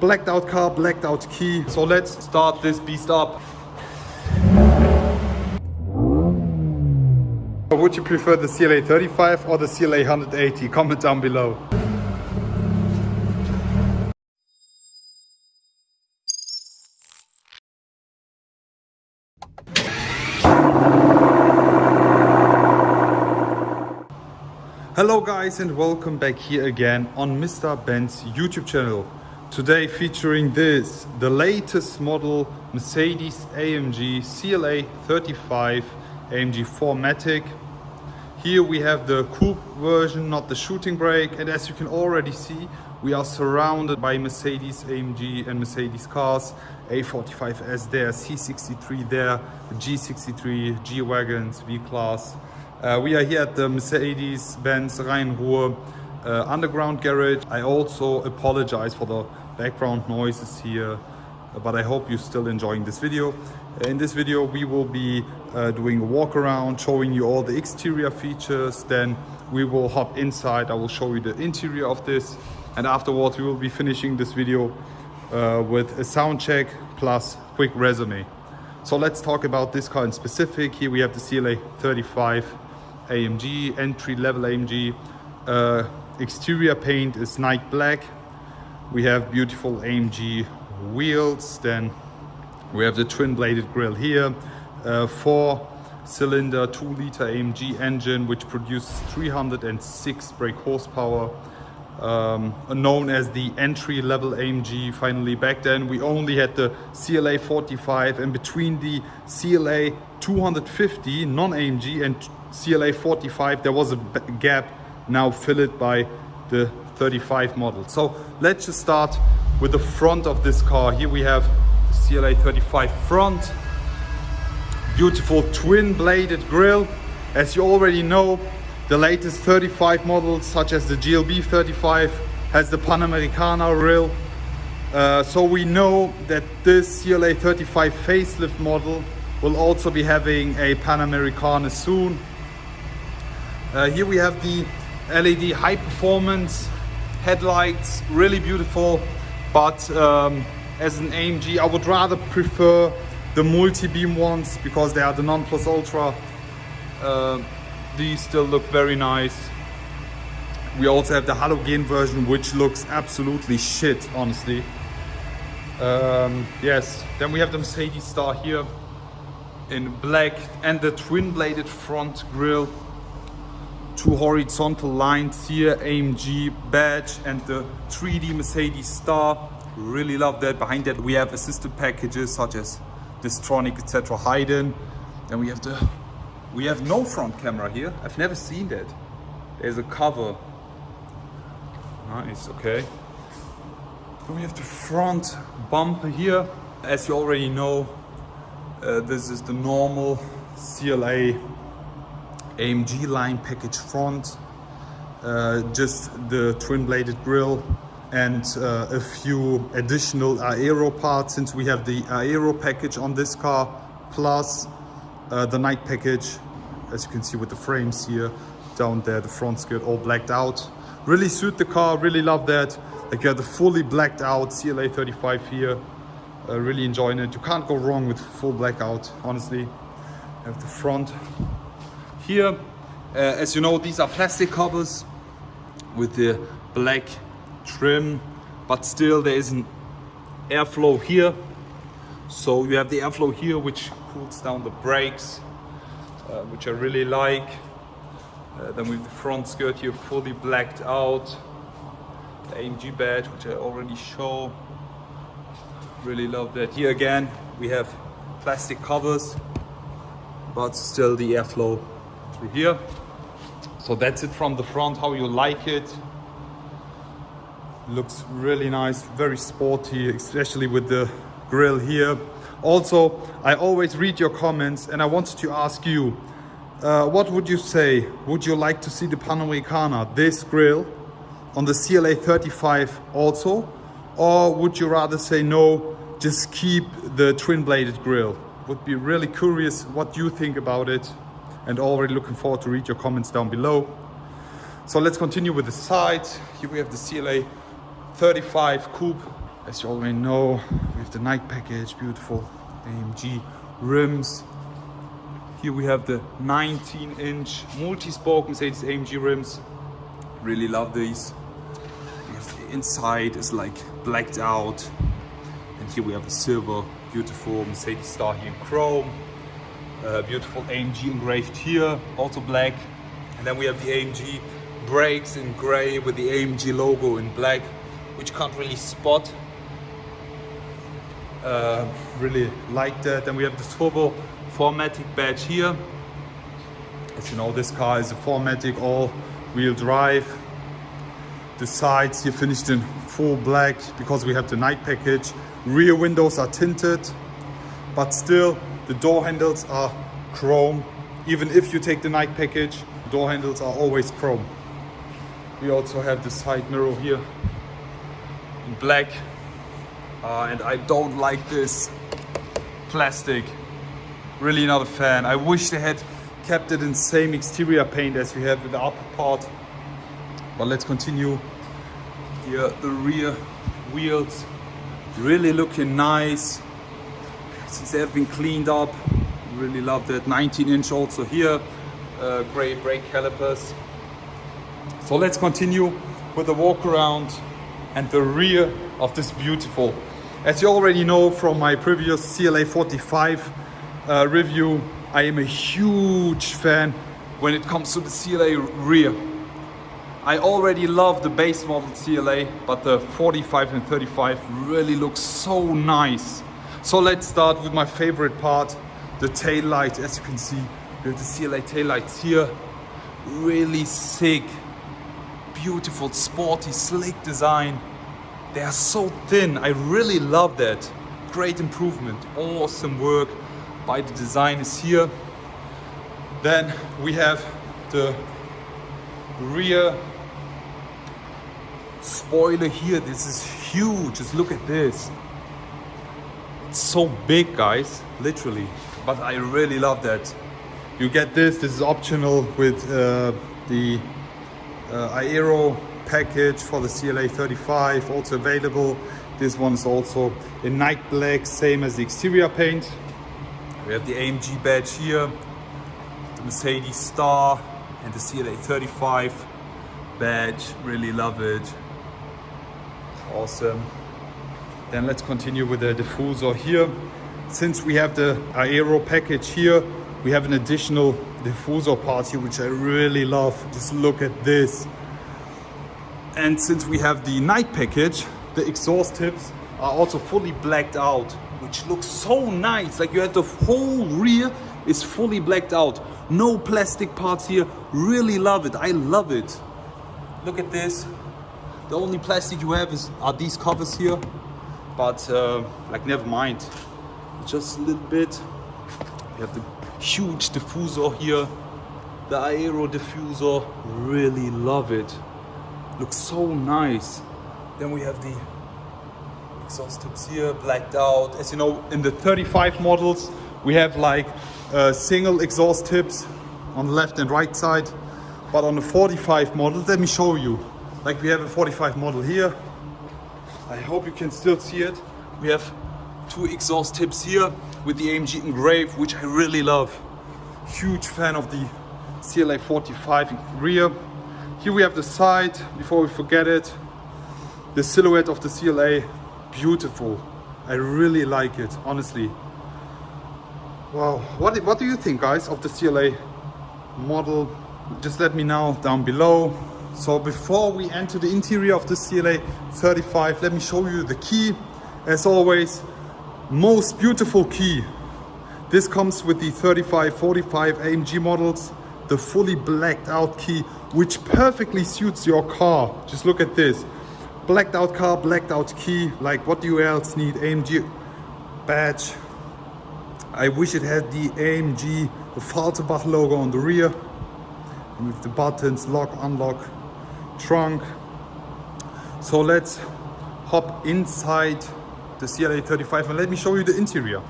blacked out car, blacked out key. So let's start this beast up. Would you prefer the CLA 35 or the CLA 180? Comment down below. Hello guys and welcome back here again on Mr. Benz YouTube channel. Today featuring this, the latest model Mercedes AMG CLA 35 AMG 4MATIC. Here we have the coupe version, not the shooting brake. And as you can already see, we are surrounded by Mercedes AMG and Mercedes cars. A45S there, C63 there, G63, G-Wagons, V-Class. Uh, we are here at the Mercedes-Benz Rhein-Ruhr uh, underground garage. I also apologize for the background noises here, but I hope you're still enjoying this video. In this video, we will be uh, doing a walk around, showing you all the exterior features. Then we will hop inside. I will show you the interior of this. And afterwards, we will be finishing this video uh, with a sound check plus quick resume. So let's talk about this car in specific. Here we have the CLA 35 AMG, entry level AMG. Uh, exterior paint is night black. We have beautiful AMG wheels. Then we have the twin bladed grille here. Uh, four cylinder, two liter AMG engine, which produces 306 brake horsepower. Um, known as the entry level AMG finally back then we only had the CLA 45 and between the CLA 250 non-AMG and CLA 45 there was a gap now filled by the 35 model. So let's just start with the front of this car. Here we have the CLA 35 front. Beautiful twin bladed grille. As you already know the latest 35 models such as the GLB 35 has the Panamericana grille. Uh, so we know that this CLA 35 facelift model will also be having a Panamericana soon. Uh, here we have the LED high performance headlights, really beautiful. But um, as an AMG, I would rather prefer the multi-beam ones because they are the non-plus ultra. Uh, these still look very nice. We also have the halogen version, which looks absolutely shit, honestly. Um, yes, then we have the Mercedes Star here in black and the twin-bladed front grille two horizontal lines here, AMG badge and the 3D Mercedes star. Really love that. Behind that we have assisted packages such as Distronic, etc. hidden. Then we have the we have no front camera here. I've never seen that. There's a cover. Nice, okay. Then we have the front bumper here. As you already know, uh, this is the normal CLA AMG line package front, uh, just the twin bladed grille and uh, a few additional aero parts since we have the aero package on this car plus uh, the night package. As you can see with the frames here down there the front skirt all blacked out. Really suit the car really love that. Like you have the fully blacked out CLA 35 here. Uh, really enjoying it. You can't go wrong with full blackout honestly. Have the front here, uh, as you know, these are plastic covers with the black trim, but still there is an airflow here. So you have the airflow here, which cools down the brakes, uh, which I really like. Uh, then with the front skirt here fully blacked out. The AMG badge, which I already show. Really love that. Here again, we have plastic covers, but still the airflow through here. So that's it from the front, how you like it. Looks really nice, very sporty, especially with the grill here. Also, I always read your comments and I wanted to ask you, uh, what would you say? Would you like to see the Panamericana, this grill, on the CLA 35 also? Or would you rather say no, just keep the twin bladed grill? Would be really curious what you think about it and already looking forward to read your comments down below. So let's continue with the sides. Here we have the CLA 35 Coupe As you already know, we have the night package, beautiful AMG rims. Here we have the 19 inch multi-spoke Mercedes AMG rims. Really love these. The inside is like blacked out. And here we have a silver, beautiful Mercedes star here in chrome. Uh, beautiful AMG engraved here, also black. And then we have the AMG brakes in gray with the AMG logo in black, which can't really spot. Uh, really like that. Then we have the turbo 4MATIC badge here. As you know, this car is a 4MATIC all-wheel drive. The sides here finished in full black because we have the night package. Rear windows are tinted, but still the door handles are chrome. Even if you take the night package, door handles are always chrome. We also have the side mirror here in black. Uh, and I don't like this plastic really not a fan. I wish they had kept it in same exterior paint as we have with the upper part. But let's continue. Here, the rear wheels really looking nice. They have been cleaned up, really love that. 19 inch also here, uh, gray brake calipers. So let's continue with the walk around and the rear of this beautiful. As you already know from my previous CLA 45 uh, review, I am a huge fan when it comes to the CLA rear. I already love the base model CLA, but the 45 and 35 really looks so nice. So let's start with my favorite part, the tail light. As you can see, we have the CLA tail lights here. Really sick, beautiful, sporty, slick design. They are so thin. I really love that. Great improvement, awesome work by the designers here. Then we have the rear spoiler here. This is huge. Just look at this. It's so big, guys, literally. But I really love that. You get this. This is optional with uh, the uh, Aero package for the CLA 35, also available. This one is also in night black, same as the exterior paint. We have the AMG badge here, the Mercedes star and the CLA 35 badge. Really love it. Awesome. Then let's continue with the diffuser here. Since we have the Aero package here, we have an additional diffuser part here, which I really love. Just look at this. And since we have the night package, the exhaust tips are also fully blacked out which looks so nice. Like you have the whole rear is fully blacked out. No plastic parts here. Really love it. I love it. Look at this. The only plastic you have is are these covers here. But uh, like never mind. Just a little bit. You have the huge diffuser here. The aero diffuser. Really love it. Looks so nice. Then we have the exhaust tips here blacked out. As you know, in the 35 models, we have like uh, single exhaust tips on the left and right side. But on the 45 model, let me show you. Like we have a 45 model here. I hope you can still see it. We have two exhaust tips here with the AMG engraved, which I really love. Huge fan of the CLA 45 in rear. Here we have the side, before we forget it. The silhouette of the CLA beautiful. I really like it, honestly. Wow, what, what do you think guys of the CLA model? Just let me know down below. So before we enter the interior of the CLA 35, let me show you the key. As always, most beautiful key. This comes with the 35, 45 AMG models, the fully blacked out key, which perfectly suits your car. Just look at this blacked out car, blacked out key. Like what do you else need? AMG badge. I wish it had the AMG, the Affalterbach logo on the rear. And with the buttons, lock, unlock, trunk. So let's hop inside the CLA 35 and let me show you the interior.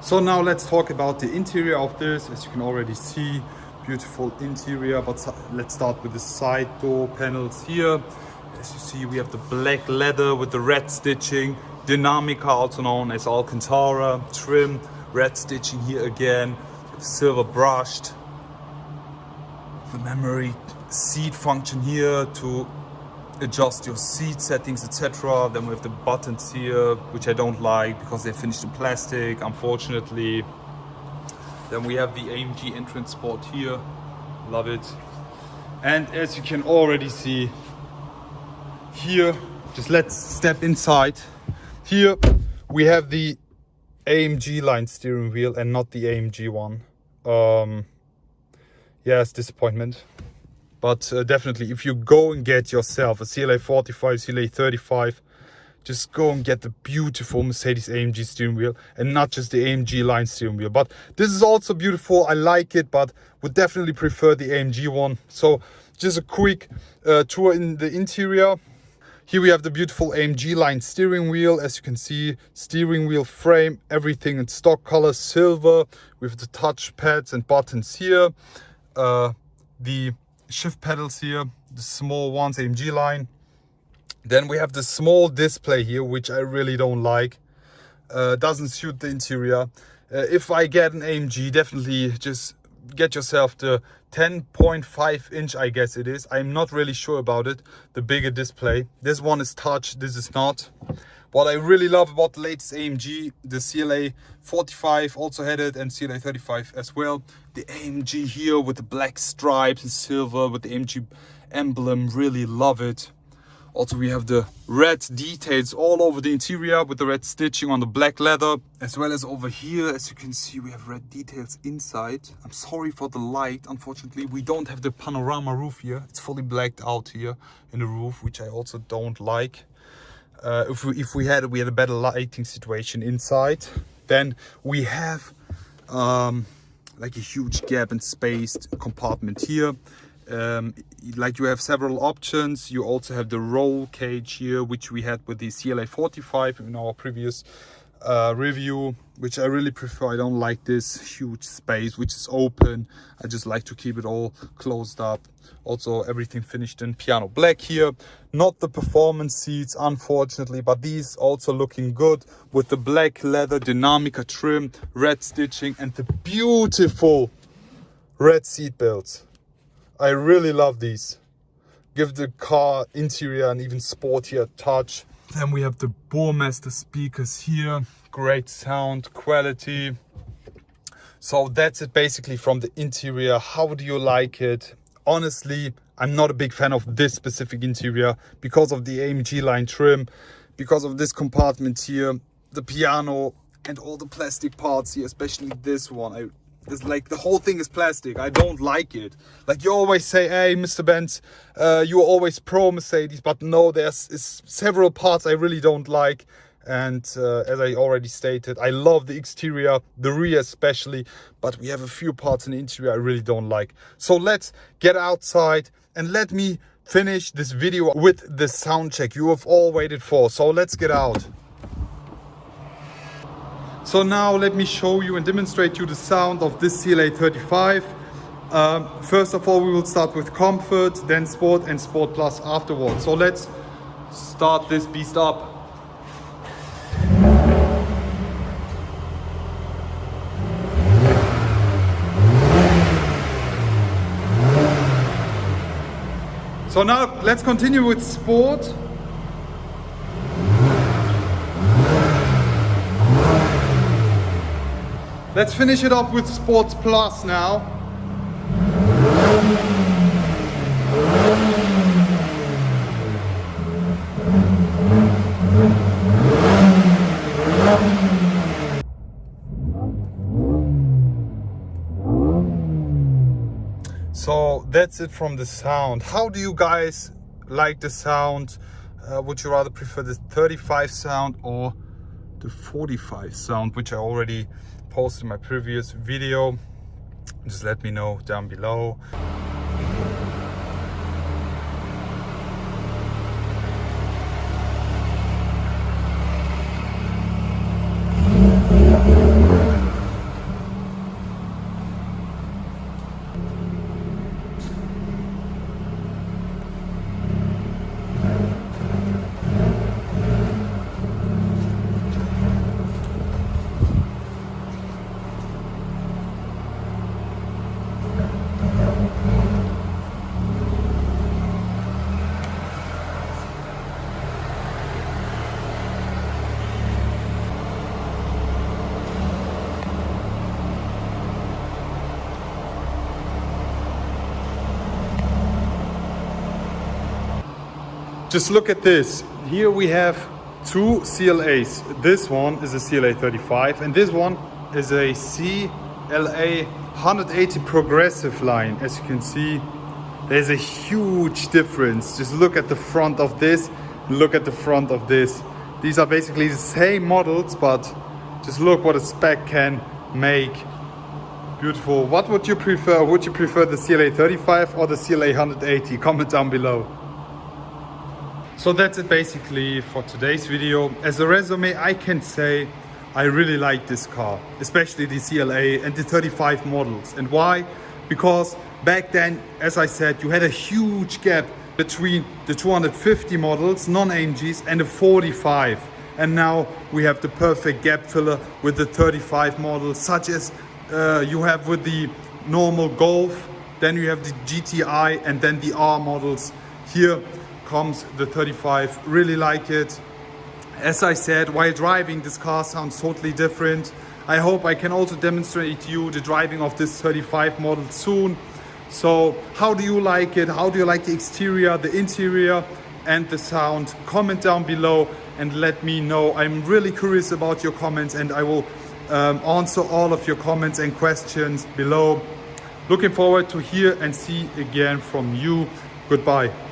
So now let's talk about the interior of this. As you can already see, beautiful interior but let's start with the side door panels here As you see, we have the black leather with the red stitching, Dinamica, also known as Alcantara, trim, red stitching here again, silver brushed. The memory seat function here to adjust your seat settings, etc. Then we have the buttons here, which I don't like because they're finished in plastic, unfortunately. Then we have the AMG entrance sport here, love it. And as you can already see, here, just let's step inside. Here we have the AMG line steering wheel and not the AMG one. Um, yes, disappointment. But uh, definitely, if you go and get yourself a CLA 45, CLA 35, just go and get the beautiful Mercedes AMG steering wheel and not just the AMG line steering wheel. But this is also beautiful. I like it, but would definitely prefer the AMG one. So just a quick uh, tour in the interior. Here we have the beautiful AMG line steering wheel. As you can see, steering wheel frame, everything in stock color, silver, with the touch pads and buttons here. Uh, the shift pedals here, the small ones, AMG line. Then we have the small display here, which I really don't like. Uh, doesn't suit the interior. Uh, if I get an AMG, definitely just get yourself the 10.5 inch, I guess it is. I'm not really sure about it, the bigger display. This one is touch, this is not. What I really love about the latest AMG, the CLA 45 also had it and CLA 35 as well. The AMG here with the black stripes and silver with the AMG emblem, really love it. Also, we have the red details all over the interior with the red stitching on the black leather, as well as over here. As you can see, we have red details inside. I'm sorry for the light. Unfortunately, we don't have the panorama roof here. It's fully blacked out here in the roof, which I also don't like uh, if we if we had we had a better lighting situation inside then we have um, like a huge gap and spaced compartment here. Um, like you have several options. You also have the roll cage here which we had with the CLA 45 in our previous uh, review which I really prefer. I don't like this huge space which is open. I just like to keep it all closed up. Also everything finished in piano black here. Not the performance seats unfortunately but these also looking good with the black leather Dinamica trim red stitching and the beautiful red seat belts. I really love these. Give the car interior an even sportier touch. Then we have the Burmester speakers here. Great sound quality. So that's it basically from the interior. How do you like it? Honestly, I'm not a big fan of this specific interior because of the AMG line trim, because of this compartment here, the piano and all the plastic parts here, especially this one. I it's like the whole thing is plastic. I don't like it. Like you always say, hey, Mr. Benz, uh, you're always pro Mercedes, but no, there's several parts I really don't like. And uh, as I already stated, I love the exterior, the rear especially, but we have a few parts in the interior I really don't like. So let's get outside and let me finish this video with the sound check you have all waited for. So let's get out. So now let me show you and demonstrate you the sound of this CLA 35. Um, first of all, we will start with comfort, then sport and sport plus afterwards. So let's start this beast up. So now let's continue with sport. Let's finish it off with Sports Plus now. So that's it from the sound. How do you guys like the sound? Uh, would you rather prefer the 35 sound or the 45 sound, which I already posted in my previous video just let me know down below just look at this. Here we have two CLAs. This one is a CLA 35 and this one is a CLA 180 progressive line. As you can see, there's a huge difference. Just look at the front of this, look at the front of this. These are basically the same models, but just look what a spec can make. Beautiful. What would you prefer? Would you prefer the CLA 35 or the CLA 180? Comment down below. So that's it basically for today's video. As a resume, I can say I really like this car, especially the CLA and the 35 models. And why? Because back then, as I said, you had a huge gap between the 250 models, non-AMGs, and the 45. And now we have the perfect gap filler with the 35 models, such as uh, you have with the normal Golf, then you have the GTI, and then the R models. Here comes the 35, really like it. As I said, while driving, this car sounds totally different. I hope I can also demonstrate to you the driving of this 35 model soon. So how do you like it? How do you like the exterior, the interior and the sound? Comment down below and let me know. I'm really curious about your comments and I will um, answer all of your comments and questions below. Looking forward to hear and see again from you. Goodbye.